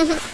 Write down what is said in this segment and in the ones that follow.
Mm-hmm.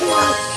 What?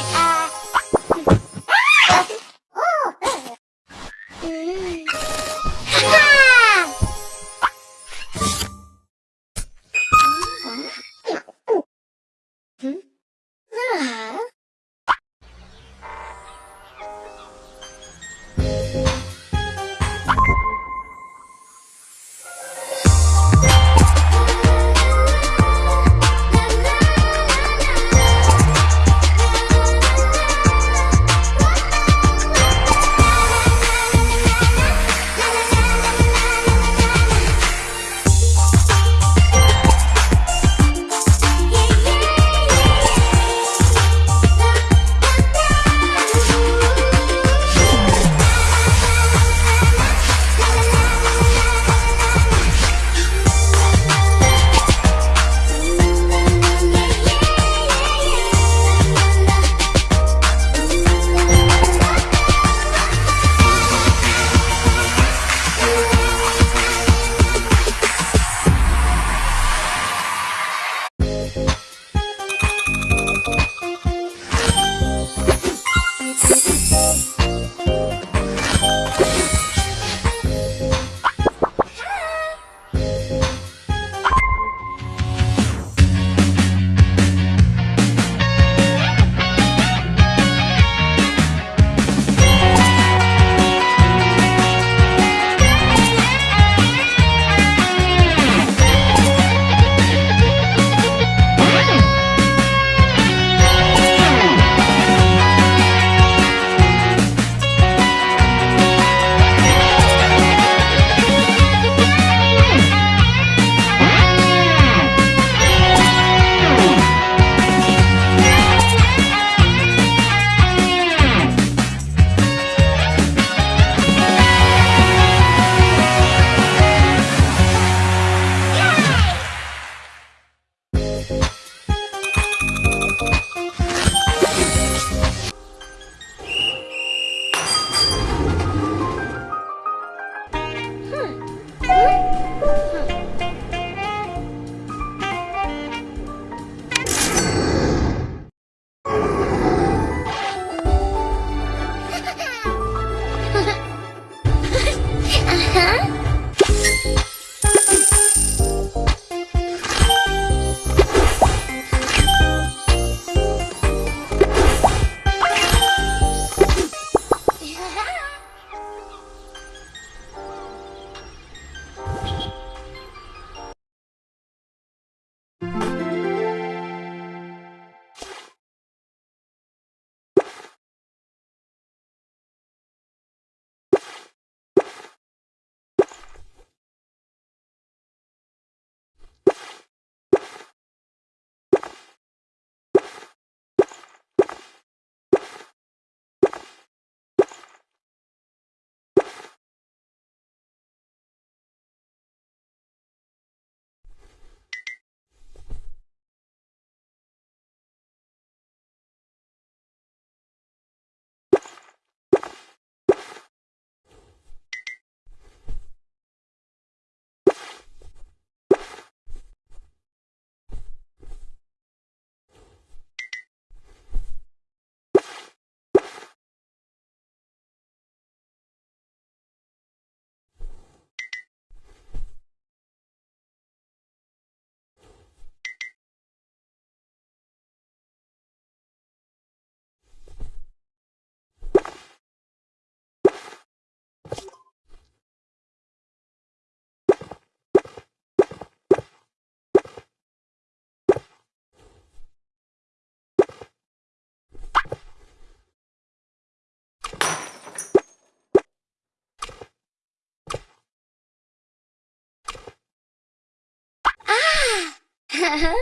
Ha